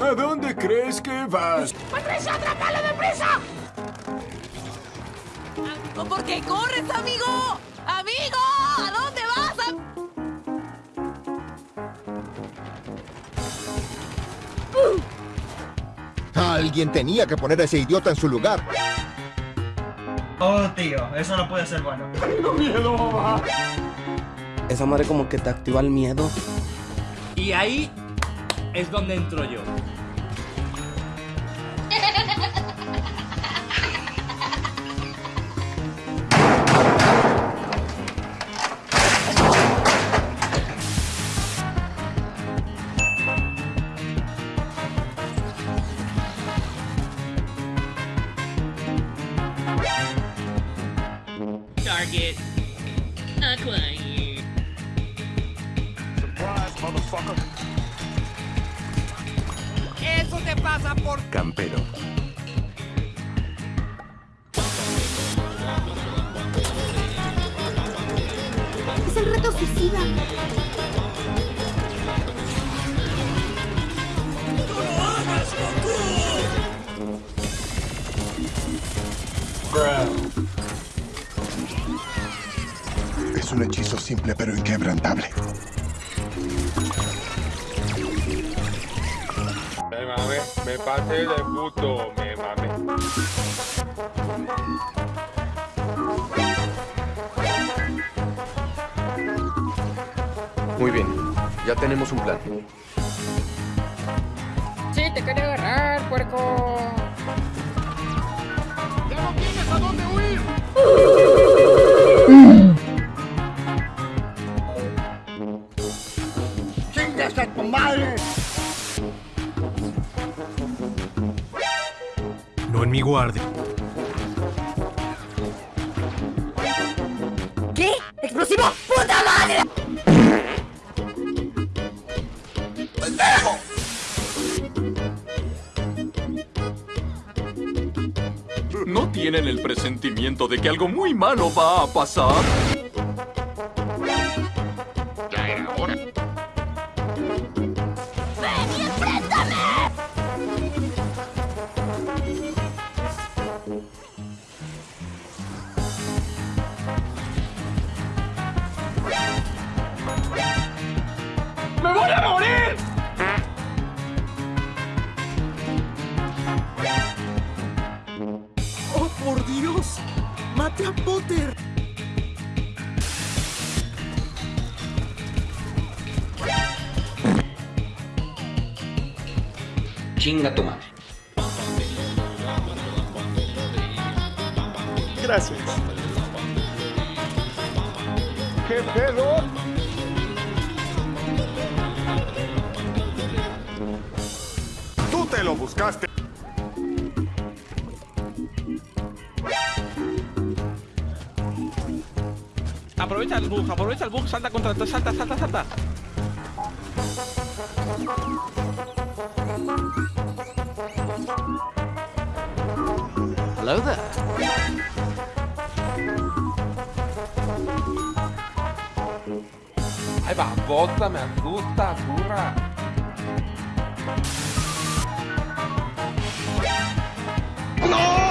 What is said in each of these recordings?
¿A dónde crees que vas? ¡Patricia, atrápalo deprisa! ¿Por qué corres, amigo? ¡Amigo! ¿A dónde Alguien tenía que poner a ese idiota en su lugar. Oh, tío, eso no puede ser bueno. Esa madre como que te activa el miedo. Y ahí es donde entro yo. Target acquired. Eso te pasa por... Campero. Es el reto suicida. Un hechizo simple pero inquebrantable. Me mame, me pasé de puto, me mame. Muy bien, ya tenemos un plan. Sí, te quería agarrar, puerco. ¡Chingas a tu madre! No en mi guardia. ¿Qué? ¡Explosivo! ¡Puta madre! ¿No tienen el presentimiento de que algo muy malo va a pasar? ¡Me voy a morir! ¡Oh, por Dios! ¡Mate a Potter! Chinga tu madre. Gracias. ¿Qué pedo? ¡Tú te lo buscaste! Aprovecha el bug, aprovecha el bug, salta contra, salta, salta, salta. Hello there. Ahí va, bota, me asusta, curra. ¡Pásame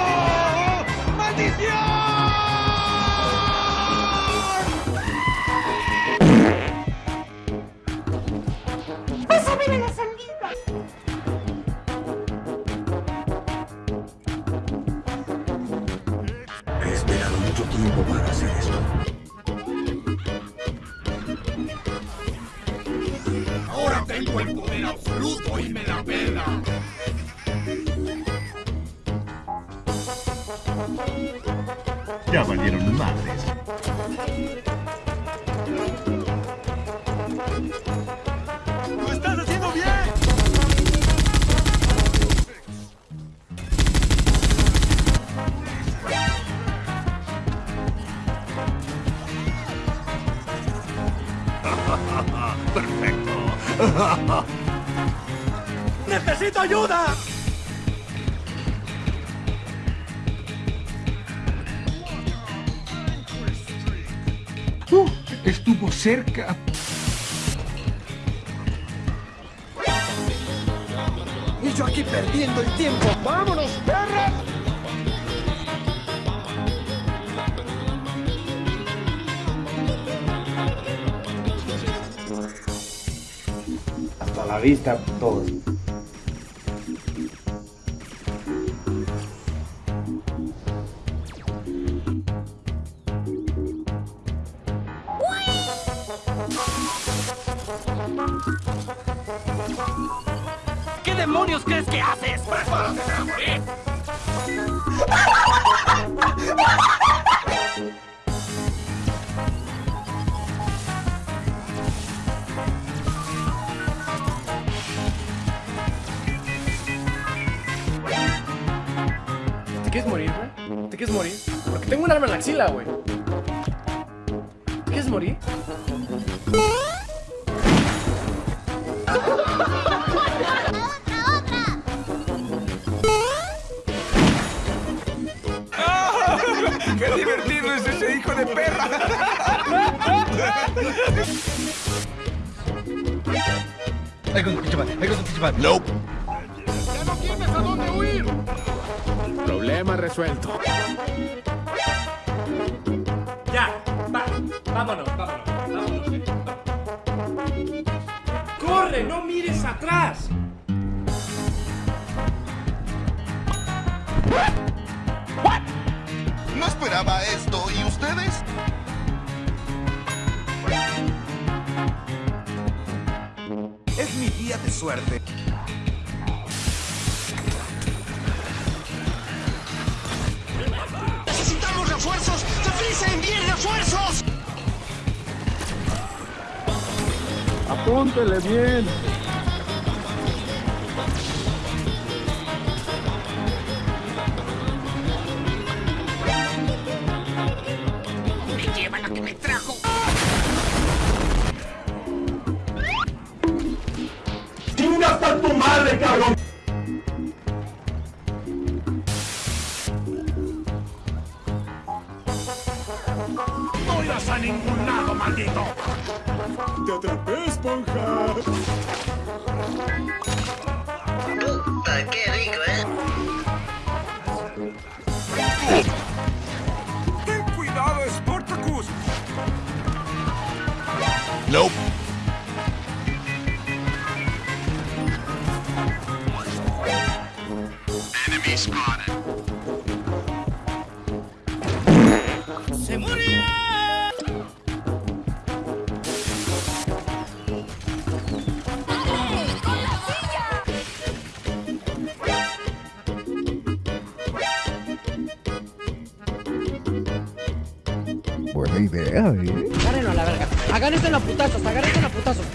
tengo el poder absoluto y me la pela. Ya valieron madres. Ayuda! Uh, estuvo cerca. Y yo aquí perdiendo el tiempo. ¡Vámonos, perras! Hasta la vista, todos. Demonios crees que haces? ¡Prepárate para morir! ¿Te quieres morir, güey? ¿Te quieres morir? Porque tengo un arma en la axila, güey. ¿Te quieres morir? ¡Qué divertido es ese hijo de perra! Ahí con tu pinche madre, ahí con tu pinche madre. Nope. ¡Ya no tienes a dónde huir! Problema resuelto. Ya, va, vámonos, vámonos, vámonos. eh, va. ¡Corre! ¡No mires atrás! No esperaba esto. ¿Y ustedes? Es mi día de suerte. ¡Necesitamos refuerzos! ¡Se frisa envíen refuerzos! Apúntele bien. A tu madre, cabrón! ¡No irás a ningún lado, maldito! Te atrapé, esponja. ¡Ten Buena idea, ¿eh? Agárrenlo a la verga. Agárrense a putazos, agárrense a putazos.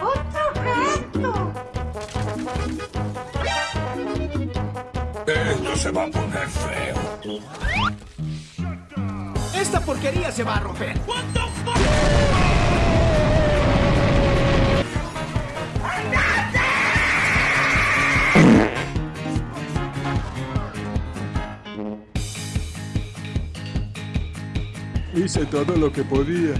¡Otro gato! Esto se va a poner feo. ¡Esta porquería se va a romper! Hice todo lo que podía.